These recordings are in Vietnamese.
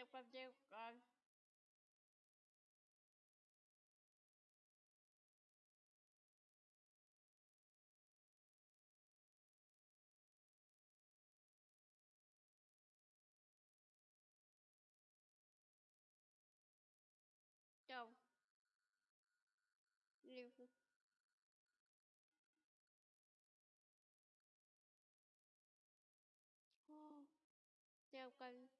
video from you on Go. Leave. Oh, they're going. Um,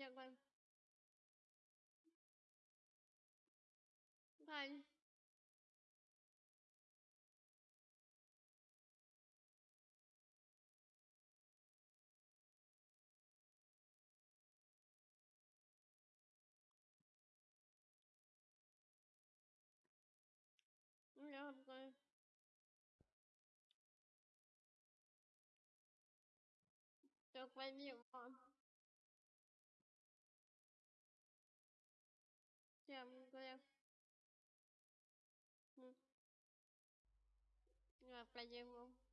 Được rồi, em hiểu. ya, ya. Ya, mm. ya,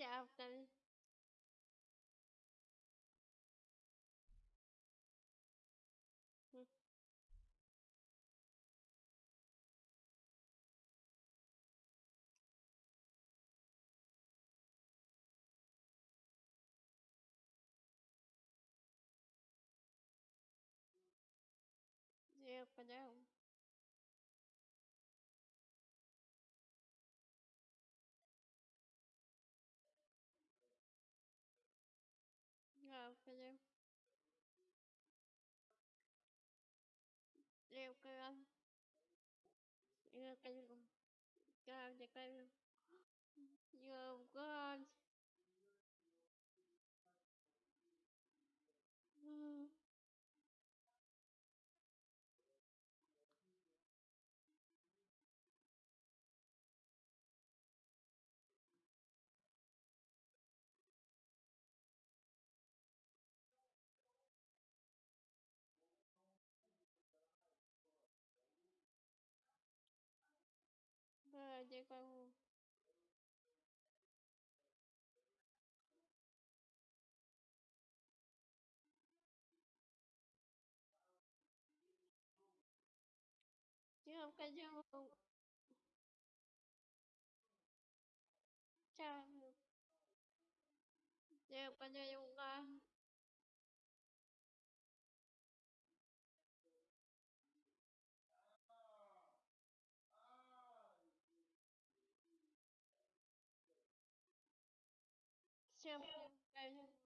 щавками Я понял. Con nhiều nhiều con nhiều nhiều con nhiều con nhiều con nhiều con nhiều chứ không có vô. Sao chứ không có vô con. chứ không có champion.